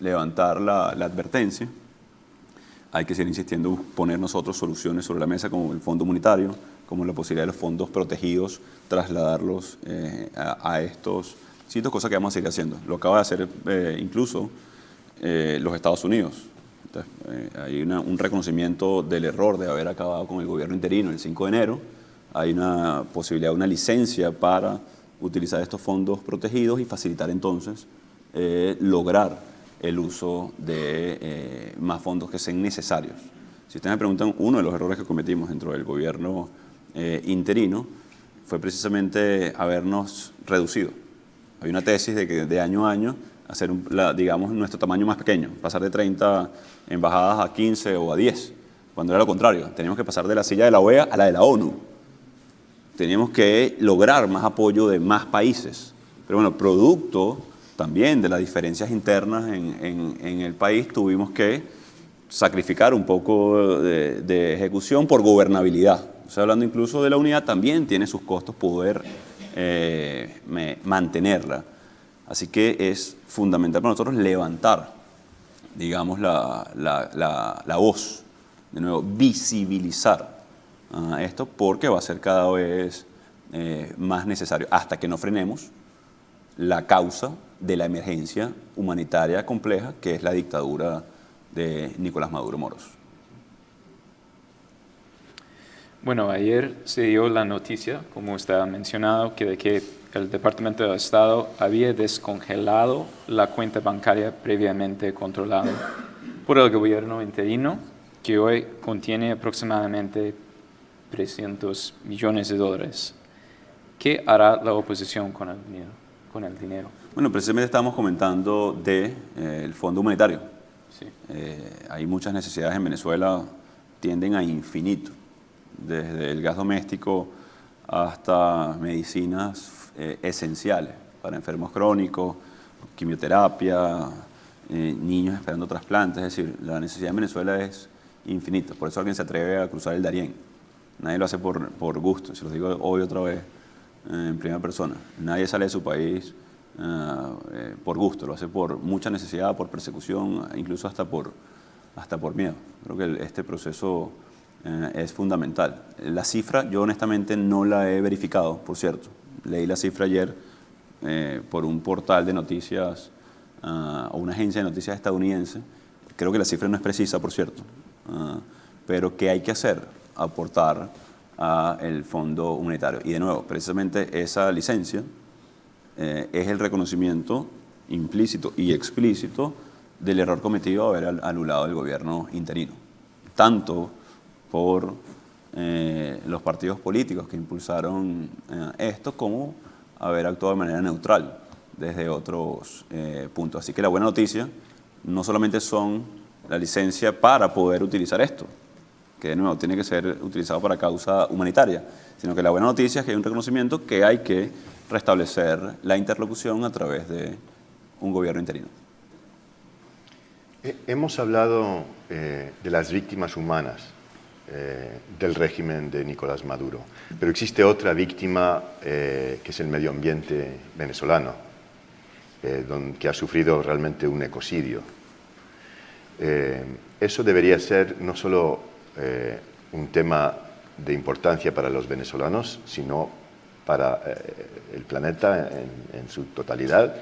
levantar la, advertencia, hay que seguir insistiendo en poner nosotros soluciones sobre la mesa como el fondo humanitario, como la posibilidad de los fondos protegidos, trasladarlos eh, a, a estos Cito cosas que vamos a seguir haciendo. Lo acaba de hacer eh, incluso eh, los Estados Unidos. Eh, hay un reconocimiento del error de haber acabado con el gobierno interino el 5 de enero. Hay una posibilidad, una licencia para utilizar estos fondos protegidos y facilitar entonces lograr el uso de más fondos que sean necesarios. Si ustedes me preguntan, uno de los errores que cometimos dentro del gobierno interino fue precisamente habernos reducido hay una tesis de que de año a año hacer, la, digamos, nuestro tamaño más pequeño, pasar de 30 embajadas a 15 o a 10, cuando era lo contrario, teníamos que pasar de la silla de la OEA a la de la ONU. Teníamos que lograr más apoyo de más países. Pero bueno, producto también de las diferencias internas en, el país, tuvimos que sacrificar un poco de, ejecución por gobernabilidad. O sea, hablando incluso de la unidad, también tiene sus costos poder eh, mantenerla. Así que es fundamental para nosotros levantar, digamos, la, voz, de nuevo, visibilizar uh, esto porque va a ser cada vez eh, más necesario, hasta que no frenemos la causa de la emergencia humanitaria compleja que es la dictadura de Nicolás Maduro Moros. Bueno, ayer se dio la noticia, como ha mencionado, que de que el Departamento de Estado había descongelado la cuenta bancaria previamente controlada por el gobierno interino, que hoy contiene aproximadamente 300 millones de dólares. ¿Qué hará la oposición con el dinero? Con el dinero? Bueno, precisamente estamos comentando del de, eh, Fondo Humanitario. Sí. Eh, hay muchas necesidades en Venezuela, tienden a infinito desde el gas doméstico hasta medicinas eh, esenciales para enfermos crónicos, quimioterapia, eh, niños esperando trasplantes, es decir, la necesidad en Venezuela es infinita, por eso alguien se atreve a cruzar el Darién. Nadie lo hace por, por gusto, se lo digo hoy otra vez en primera persona. Nadie sale de su país eh, por gusto, lo hace por mucha necesidad, por persecución, incluso hasta por, hasta por miedo. Creo que este proceso eh, es fundamental. La cifra yo honestamente no la he verificado, por cierto. Leí la cifra ayer eh, por un portal de noticias uh, o una agencia de noticias estadounidense. Creo que la cifra no es precisa, por cierto. Uh, pero ¿qué hay que hacer? Aportar al Fondo Humanitario. Y de nuevo, precisamente esa licencia eh, es el reconocimiento implícito y explícito del error cometido haber anulado el gobierno interino, tanto por eh, los partidos políticos que impulsaron eh, esto como haber actuado de manera neutral desde otros puntos. Así que la buena noticia no solamente son la licencia para poder utilizar esto, que de nuevo tiene que ser utilizado para causa humanitaria, sino que la buena noticia es que hay un reconocimiento que hay que restablecer la interlocución a través de un gobierno interino. Hemos hablado eh, de las víctimas humanas eh, del régimen de Nicolás Maduro, pero existe otra víctima eh, que es el medio ambiente venezolano, que ha sufrido realmente un ecocidio. eso debería ser no solo un tema de importancia para los venezolanos, sino para el planeta en su totalidad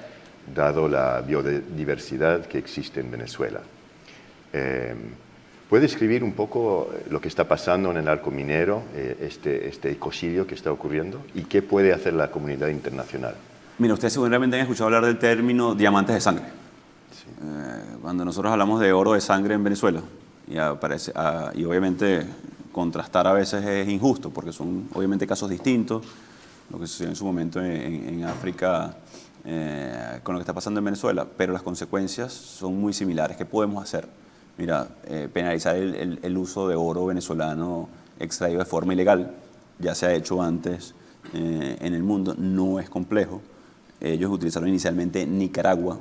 dado la biodiversidad que existe en Venezuela. Eh, ¿Puede escribir un poco lo que está pasando en el arco minero, eh, este, este ecocidio que está ocurriendo, y qué puede hacer la comunidad internacional? Mira, ustedes seguramente han escuchado hablar del término diamantes de sangre. Eh, cuando nosotros hablamos de oro de sangre en Venezuela, y, aparece, ah, y obviamente contrastar a veces es injusto, porque son obviamente casos distintos, lo que sucedió en su momento en, en África eh, con lo que está pasando en Venezuela, pero las consecuencias son muy similares. ¿Qué podemos hacer? Mira, eh, penalizar el, uso de oro venezolano extraído de forma ilegal, ya se ha hecho antes eh, en el mundo, no es complejo. Ellos utilizaron inicialmente Nicaragua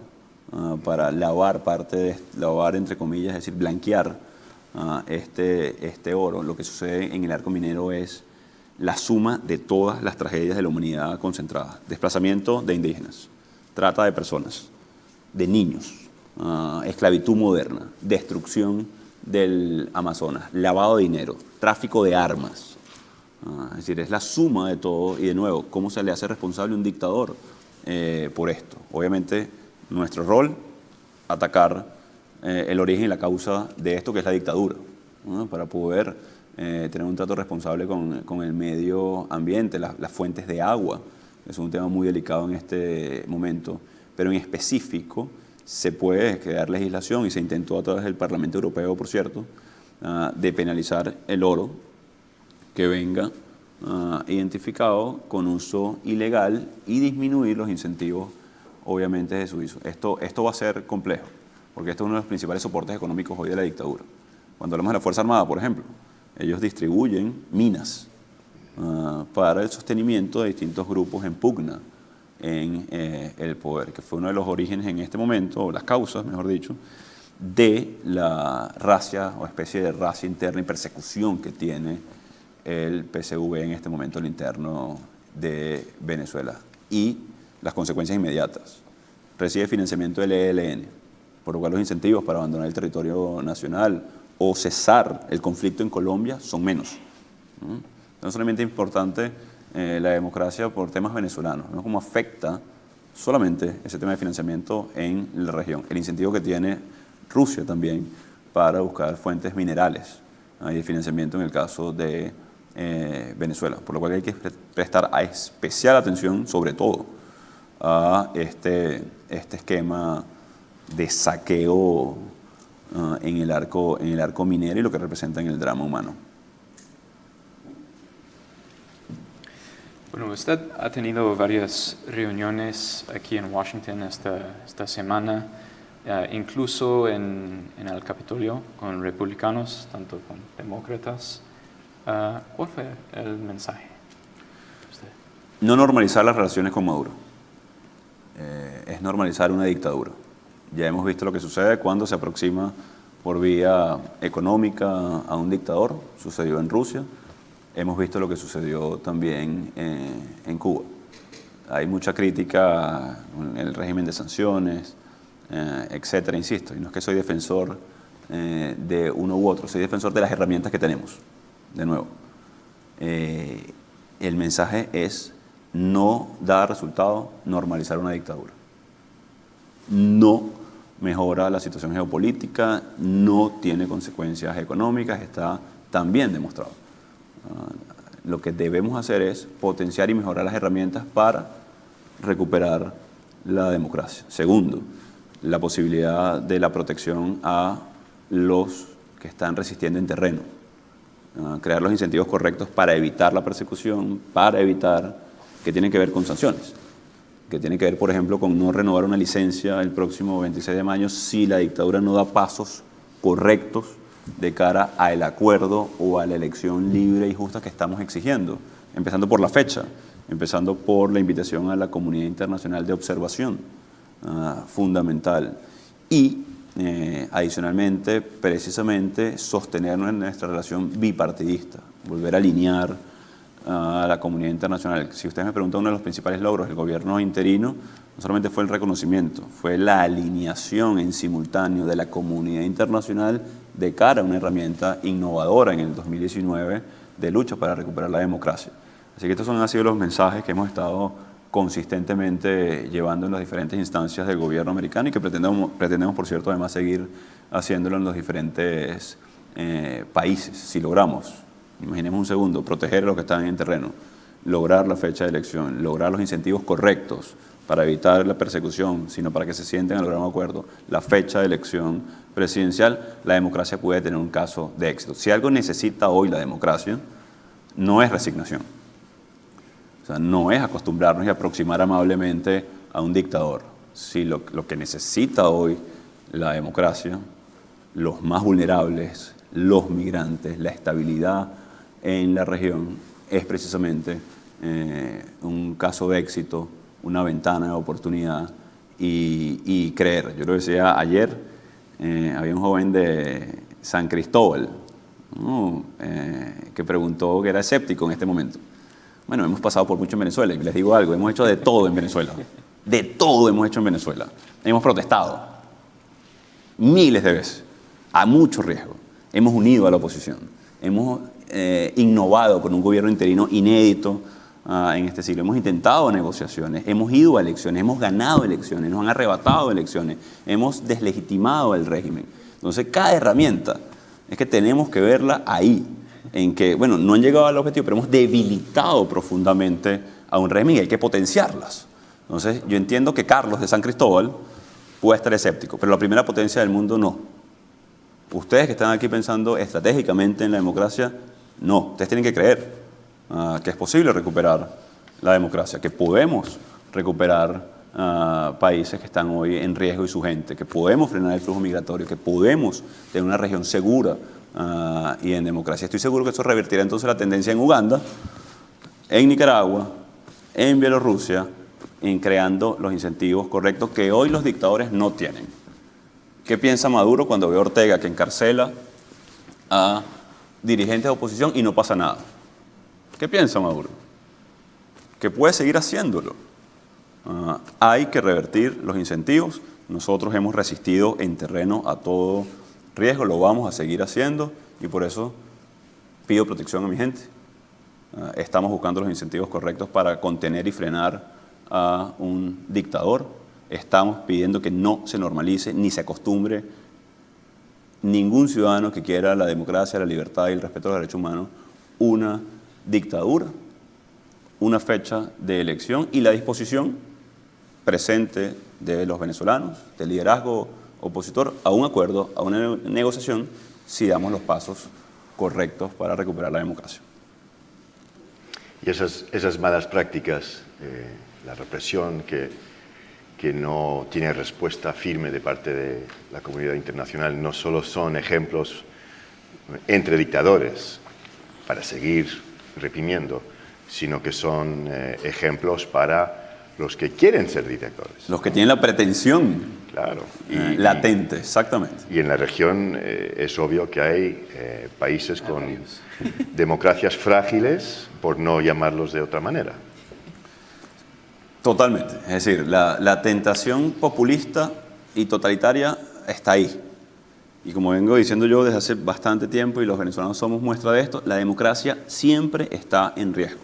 ah, para lavar parte de, lavar entre comillas, es decir, blanquear este, este oro. Lo que sucede en el arco minero es la suma de todas las tragedias de la humanidad concentradas. Desplazamiento de indígenas, trata de personas, de niños, esclavitud moderna, destrucción del Amazonas, lavado de dinero, tráfico de armas. Es decir, es la suma de todo y de nuevo, ¿cómo se le hace responsable un dictador eh, por esto? Obviamente, nuestro rol, atacar eh, el origen y la causa de esto que es la dictadura, para poder eh, tener un trato responsable con, con el medio ambiente, las fuentes de agua, es un tema muy delicado en este momento, pero en específico se puede crear legislación y se intentó a través del Parlamento Europeo, por cierto, uh, de penalizar el oro que venga uh, identificado con uso ilegal y disminuir los incentivos, obviamente, de su uso. Esto, esto va a ser complejo, porque esto es uno de los principales soportes económicos hoy de la dictadura. Cuando hablamos de la Fuerza Armada, por ejemplo, ellos distribuyen minas uh, para el sostenimiento de distintos grupos en pugna en eh, el poder, que fue uno de los orígenes en este momento, o las causas, mejor dicho, de la racia o especie de racia interna y persecución que tiene el PSV en este momento, el interno de Venezuela. Y las consecuencias inmediatas. Recibe financiamiento del ELN, por lo cual los incentivos para abandonar el territorio nacional o cesar el conflicto en Colombia son menos. No solamente es importante eh, la democracia por temas venezolanos, ¿no? cómo afecta solamente ese tema de financiamiento en la región. El incentivo que tiene Rusia también para buscar fuentes minerales y de financiamiento en el caso de eh, Venezuela. Por lo cual hay que prestar especial atención, sobre todo, a este, este esquema de saqueo Ah, en, el arco, en el arco minero y lo que representa en el drama humano. Bueno, usted ha tenido varias reuniones aquí en Washington esta, esta semana, eh, incluso en, en, el Capitolio con republicanos, tanto con demócratas. Uh, ¿Cuál fue el mensaje? No normalizar las relaciones con Maduro. Eh, es normalizar una dictadura. Ya hemos visto lo que sucede cuando se aproxima por vía económica a un dictador, sucedió en Rusia, hemos visto lo que sucedió también eh, en Cuba. Hay mucha crítica en el régimen de sanciones, eh, etcétera, insisto, y no es que soy defensor eh, de uno u otro, soy defensor de las herramientas que tenemos, de nuevo. el mensaje es no dar resultado, normalizar una dictadura. No mejora la situación geopolítica, no tiene consecuencias económicas, está también demostrado. Ah, lo que debemos hacer es potenciar y mejorar las herramientas para recuperar la democracia. Segundo, la posibilidad de la protección a los que están resistiendo en terreno. Ah, crear los incentivos correctos para evitar la persecución, para evitar que tienen que ver con sanciones, que tienen que ver, por ejemplo, con no renovar una licencia el próximo 26 de mayo si la dictadura no da pasos correctos de cara al acuerdo o a la elección libre y justa que estamos exigiendo, empezando por la fecha, empezando por la invitación a la comunidad internacional de observación, ah, fundamental, y eh, adicionalmente, precisamente, sostener nuestra relación bipartidista, volver a alinear a la comunidad internacional. Si ustedes me preguntan uno de los principales logros del gobierno interino, no solamente fue el reconocimiento, fue la alineación en simultáneo de la comunidad internacional de cara a una herramienta innovadora en el 2019 de lucha para recuperar la democracia. Así que estos son, han sido los mensajes que hemos estado consistentemente llevando en las diferentes instancias del gobierno americano y que pretendemos, pretendemos por cierto, además seguir haciéndolo en los diferentes eh, países, si logramos, imaginemos un segundo, proteger a los que están en terreno, lograr la fecha de elección, lograr los incentivos correctos para evitar la persecución, sino para que se sienten a lograr un acuerdo, la fecha de elección presidencial, la democracia puede tener un caso de éxito. Si algo necesita hoy la democracia, no es resignación no es acostumbrarnos y aproximar amablemente a un dictador. Si lo, que necesita hoy la democracia, los más vulnerables, los migrantes, la estabilidad en la región, es precisamente eh, un caso de éxito, una ventana de oportunidad y, creer. Yo lo decía ayer, eh, había un joven de San Cristóbal eh, que preguntó que era escéptico en este momento. Bueno, hemos pasado por mucho en Venezuela y les digo algo, hemos hecho de todo en Venezuela. De todo hemos hecho en Venezuela. Hemos protestado miles de veces, a mucho riesgo. Hemos unido a la oposición. Hemos eh, innovado con un gobierno interino inédito ah, en este siglo. Hemos intentado negociaciones, hemos ido a elecciones, hemos ganado elecciones, nos han arrebatado elecciones, hemos deslegitimado el régimen. Entonces, cada herramienta es que tenemos que verla ahí, en que, bueno, no han llegado al objetivo, pero hemos debilitado profundamente a un régimen y hay que potenciarlas. Entonces, yo entiendo que Carlos de San Cristóbal puede estar escéptico, pero la primera potencia del mundo no. Ustedes que están aquí pensando estratégicamente en la democracia, no. Ustedes tienen que creer ah, que es posible recuperar la democracia, que podemos recuperar ah, países que están hoy en riesgo y su gente, que podemos frenar el flujo migratorio, que podemos tener una región segura Ah, y en democracia. Estoy seguro que eso revertirá entonces la tendencia en Uganda, en Nicaragua, en Bielorrusia, en creando los incentivos correctos que hoy los dictadores no tienen. ¿Qué piensa Maduro cuando ve a Ortega que encarcela a dirigentes de oposición y no pasa nada? ¿Qué piensa Maduro? Que puede seguir haciéndolo. Ah, hay que revertir los incentivos. Nosotros hemos resistido en terreno a todo riesgo, lo vamos a seguir haciendo y por eso pido protección a mi gente. Ah, estamos buscando los incentivos correctos para contener y frenar a un dictador. Estamos pidiendo que no se normalice ni se acostumbre ningún ciudadano que quiera la democracia, la libertad y el respeto a los derechos humanos una dictadura, una fecha de elección y la disposición presente de los venezolanos, del liderazgo opositor a un acuerdo, a una negociación, si damos los pasos correctos para recuperar la democracia. Y esas, malas prácticas, eh, la represión que, que no tiene respuesta firme de parte de la comunidad internacional, no solo son ejemplos entre dictadores para seguir reprimiendo, sino que son eh, ejemplos para los que quieren ser dictadores. Los que tienen la pretensión claro, y, latente, exactamente. Y en la región eh, es obvio que hay eh, países con democracias frágiles, por no llamarlos de otra manera. Totalmente. Es decir, la, tentación populista y totalitaria está ahí. Y como vengo diciendo yo desde hace bastante tiempo, y los venezolanos somos muestra de esto, la democracia siempre está en riesgo.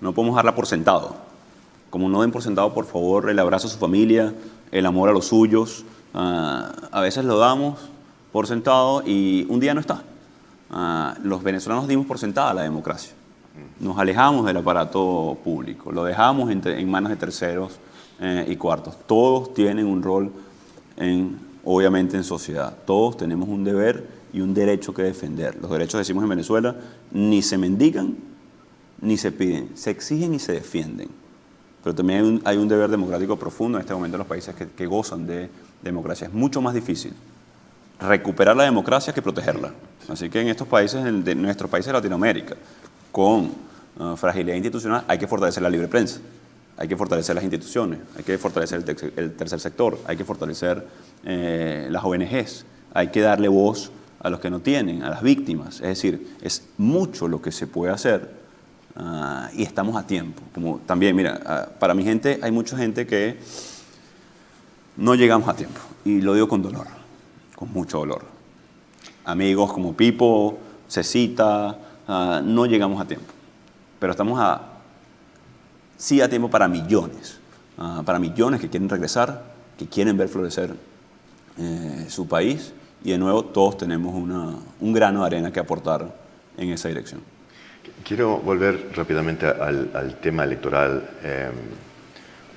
No podemos darla por sentado como no den por sentado, por favor, el abrazo a su familia, el amor a los suyos. Ah, a veces lo damos por sentado y un día no está. Ah, los venezolanos dimos por sentada la democracia. Nos alejamos del aparato público, lo dejamos en, manos de terceros eh, y cuartos. Todos tienen un rol, en, obviamente, en sociedad. Todos tenemos un deber y un derecho que defender. Los derechos, decimos en Venezuela, ni se mendigan ni se piden, se exigen y se defienden. Pero también hay un, deber democrático profundo en este momento en los países que, gozan de democracia. Es mucho más difícil recuperar la democracia que protegerla. Así que en estos países, en nuestros países de Latinoamérica, con uh, fragilidad institucional, hay que fortalecer la libre prensa, hay que fortalecer las instituciones, hay que fortalecer el, el tercer sector, hay que fortalecer eh, las ONGs, hay que darle voz a los que no tienen, a las víctimas. Es decir, es mucho lo que se puede hacer uh, y estamos a tiempo. Como también, mira, uh, para mi gente hay mucha gente que no llegamos a tiempo y lo digo con dolor, con mucho dolor. Amigos como Pipo, Cecita, uh, no llegamos a tiempo, pero estamos a, sí a tiempo para millones, uh, para millones que quieren regresar, que quieren ver florecer eh, su país y de nuevo todos tenemos un grano de arena que aportar en esa dirección. Quiero volver rápidamente al, tema electoral. Eh,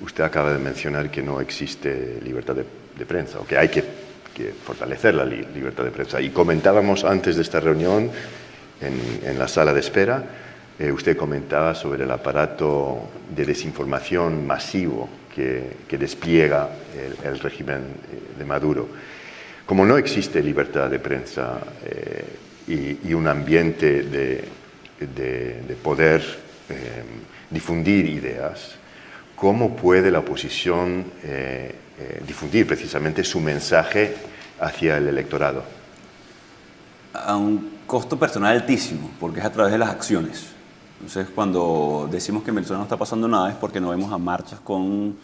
usted acaba de mencionar que no existe libertad de, prensa, o que hay que, fortalecer la li libertad de prensa. Y comentábamos antes de esta reunión, en, en la sala de espera, eh, usted comentaba sobre el aparato de desinformación masivo que, que despliega el, el, régimen eh, de Maduro. Como no existe libertad de prensa eh, y, y, un ambiente de, de, de poder eh, difundir ideas, ¿cómo puede la oposición eh, eh, difundir precisamente su mensaje hacia el electorado? A un costo personal altísimo, porque es a través de las acciones. Entonces, cuando decimos que en Venezuela no está pasando nada es porque no vemos a marchas con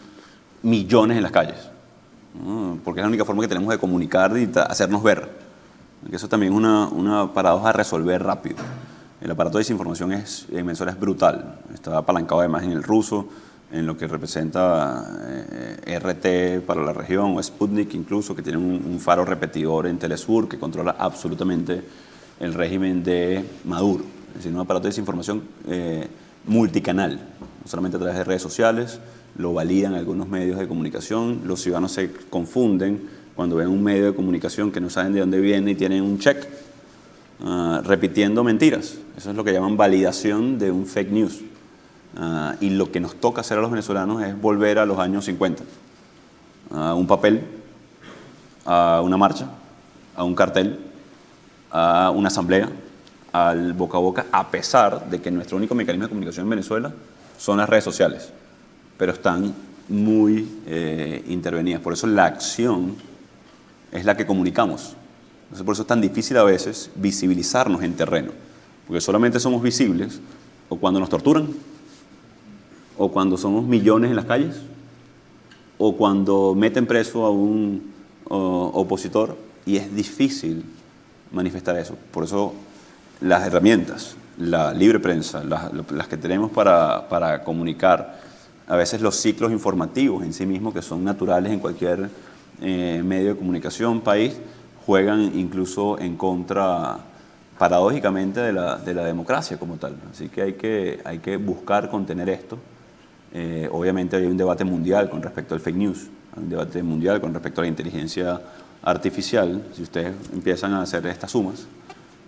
millones en las calles. Porque es la única forma que tenemos de comunicar y hacernos ver. Eso también es una, una paradoja a resolver rápido. El aparato de desinformación es, en Venezuela es brutal. Está apalancado además en el ruso, en lo que representa eh, RT para la región, o Sputnik incluso, que tiene un, un, faro repetidor en Telesur que controla absolutamente el régimen de Maduro. Es decir, un aparato de desinformación eh, multicanal, no solamente a través de redes sociales, lo validan algunos medios de comunicación, los ciudadanos se confunden cuando ven un medio de comunicación que no saben de dónde viene y tienen un check uh, repitiendo mentiras. Eso es lo que llaman validación de un fake news. Uh, y lo que nos toca hacer a los venezolanos es volver a los años 50. A un papel, a una marcha, a un cartel, a una asamblea, al boca a boca, a pesar de que nuestro único mecanismo de comunicación en Venezuela son las redes sociales, pero están muy eh, intervenidas. Por eso la acción es la que comunicamos. Por eso es tan difícil a veces visibilizarnos en terreno, porque solamente somos visibles o cuando nos torturan, o cuando somos millones en las calles, o cuando meten preso a un opositor, y es difícil manifestar eso. Por eso las herramientas, la libre prensa, las, que tenemos para, para, comunicar, a veces los ciclos informativos en sí mismos, que son naturales en cualquier eh, medio de comunicación, país, juegan incluso en contra, paradójicamente, de la, de la democracia como tal. Así que hay que, hay que buscar contener esto. Eh, obviamente hay un debate mundial con respecto al fake news, hay un debate mundial con respecto a la inteligencia artificial. Si ustedes empiezan a hacer estas sumas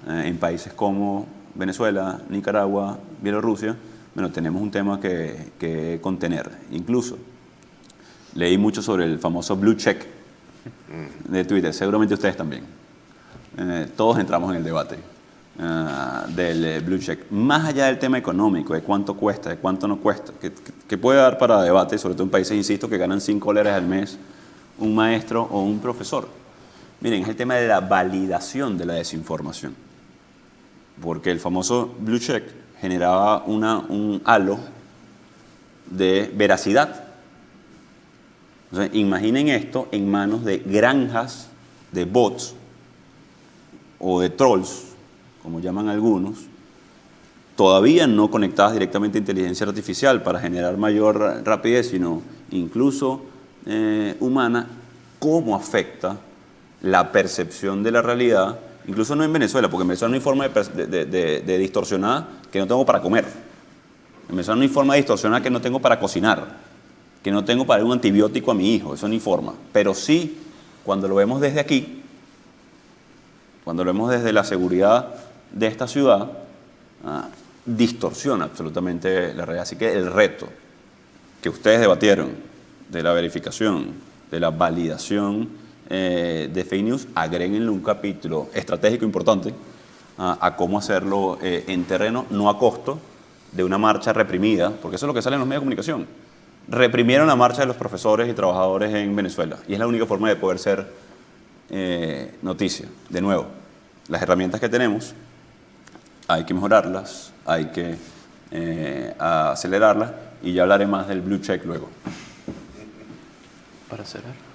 eh, en países como Venezuela, Nicaragua, Bielorrusia, bueno, tenemos un tema que, contener. Incluso leí mucho sobre el famoso blue check de Twitter, seguramente ustedes también. Eh, todos entramos en el debate. Uh, del eh, blue check. Más allá del tema económico, de cuánto cuesta, de cuánto no cuesta, que, puede dar para debate, sobre todo en países, insisto, que ganan 5 dólares al mes un maestro o un profesor. Miren, es el tema de la validación de la desinformación. Porque el famoso blue check generaba una, un halo de veracidad. Imaginen esto en manos de granjas de bots o de trolls como llaman algunos, todavía no conectadas directamente a inteligencia artificial para generar mayor rapidez, sino incluso eh, humana, cómo afecta la percepción de la realidad incluso no en Venezuela, porque en Venezuela no hay forma de, de, de, de distorsionar que no tengo para comer. En Venezuela no hay forma de distorsionar que no tengo para cocinar, que no tengo para dar un antibiótico a mi hijo, eso hay forma. Pero sí, cuando lo vemos desde aquí, cuando lo vemos desde la seguridad de esta ciudad, ah, distorsiona absolutamente la realidad. Así que el reto que ustedes debatieron de la verificación, de la validación eh, de fake news, agréguenle un capítulo estratégico importante ah, a cómo hacerlo eh, en terreno, no a costo de una marcha reprimida, porque eso es lo que sale en los medios de comunicación. Reprimieron la marcha de los profesores y trabajadores en Venezuela y es la única forma de poder ser eh, noticia. De nuevo, las herramientas que tenemos hay que mejorarlas, hay que acelerarlas y ya hablaré más del blue check luego. Para cerrar.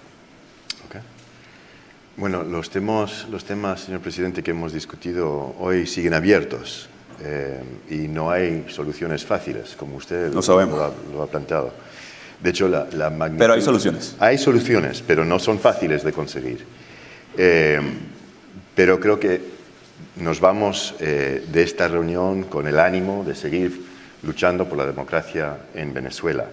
Bueno, los temas, los temas, señor presidente, que hemos discutido hoy siguen abiertos eh, y no hay soluciones fáciles, como usted lo, sabemos. lo, ha, lo ha, planteado. De hecho, la, la magnitud... Pero hay soluciones. Hay soluciones, pero no son fáciles de conseguir. Eh, pero creo que nos vamos eh, de esta reunión con el ánimo de seguir luchando por la democracia en Venezuela.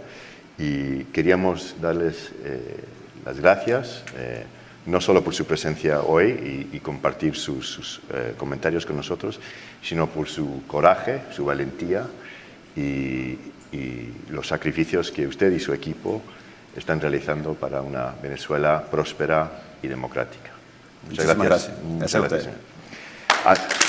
Y queríamos darles eh, las gracias, eh, no solo por su presencia hoy y, y compartir sus, sus eh, comentarios con nosotros, sino por su coraje, su valentía y, y los sacrificios que usted y su equipo están realizando para una Venezuela próspera y democrática. Muchas gracias. gracias. Muchas gracias. gracias.